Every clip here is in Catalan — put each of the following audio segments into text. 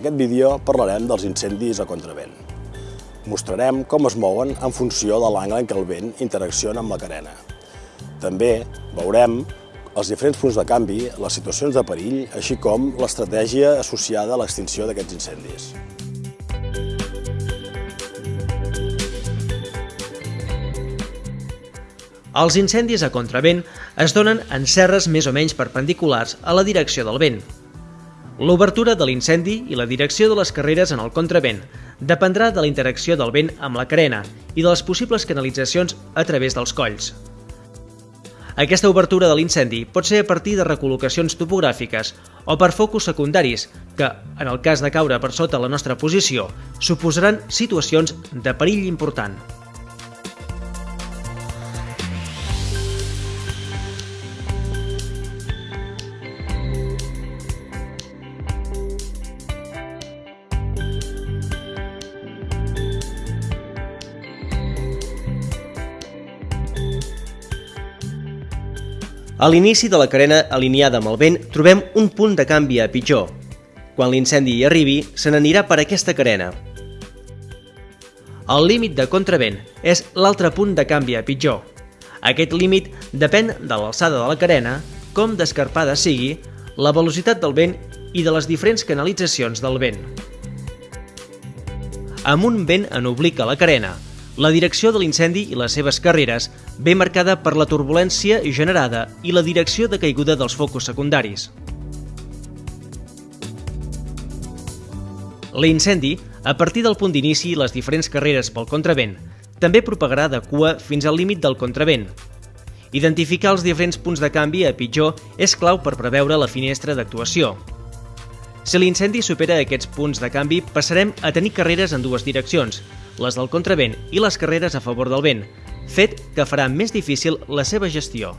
aquest vídeo parlarem dels incendis a contravent. Mostrarem com es mouen en funció de l'angle en què el vent interacciona amb la carena. També veurem els diferents punts de canvi, les situacions de perill, així com l'estratègia associada a l'extinció d'aquests incendis. Els incendis a contravent es donen en serres més o menys perpendiculars a la direcció del vent. L'obertura de l'incendi i la direcció de les carreres en el contravent dependrà de la interacció del vent amb la carena i de les possibles canalitzacions a través dels colls. Aquesta obertura de l'incendi pot ser a partir de recol·locacions topogràfiques o per focus secundaris que, en el cas de caure per sota la nostra posició, suposaran situacions de perill important. A l'inici de la carena alineada amb el vent trobem un punt de canvi a pitjor. Quan l'incendi hi arribi, se n'anirà per aquesta carena. El límit de contravent és l'altre punt de canvi a pitjor. Aquest límit depèn de l'alçada de la carena, com d'escarpada sigui, la velocitat del vent i de les diferents canalitzacions del vent. Amb un vent en oblic a la carena, la direcció de l'incendi i les seves carreres ve marcada per la turbulència generada i la direcció de caiguda dels focus secundaris. L'incendi, a partir del punt d'inici i les diferents carreres pel contravent, també propagarà de cua fins al límit del contravent. Identificar els diferents punts de canvi a pitjor és clau per preveure la finestra d'actuació. Si l'incendi supera aquests punts de canvi, passarem a tenir carreres en dues direccions, les del contravent i les carreres a favor del vent, fet que farà més difícil la seva gestió.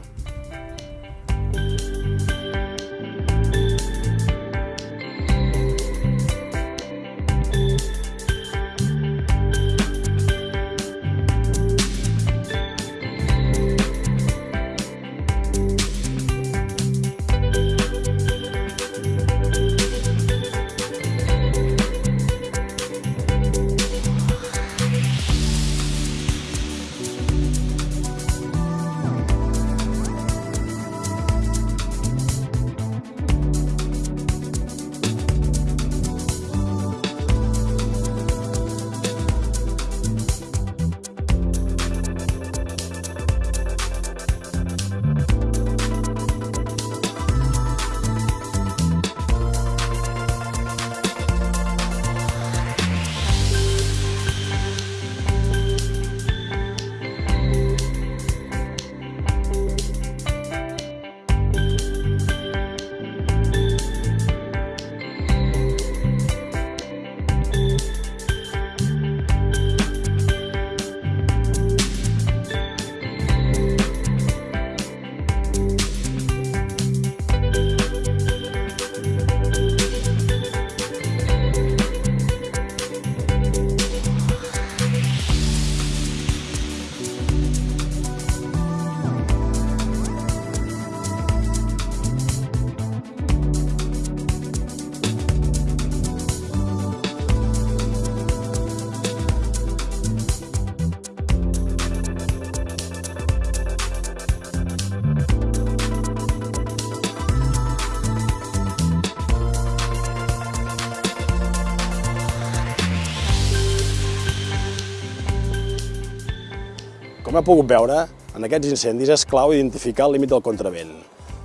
Com he pogut veure, en aquests incendis és clau identificar el límit del contravent,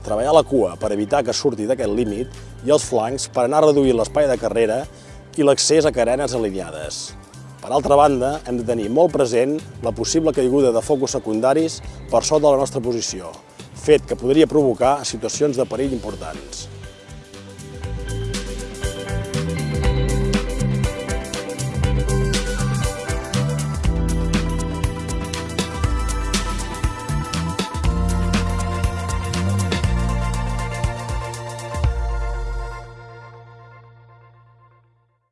treballar la cua per evitar que surti d'aquest límit i els flancs per anar reduint l'espai de carrera i l'accés a carenes alineades. Per altra banda, hem de tenir molt present la possible caiguda de focus secundaris per sota de la nostra posició, fet que podria provocar situacions de perill importants.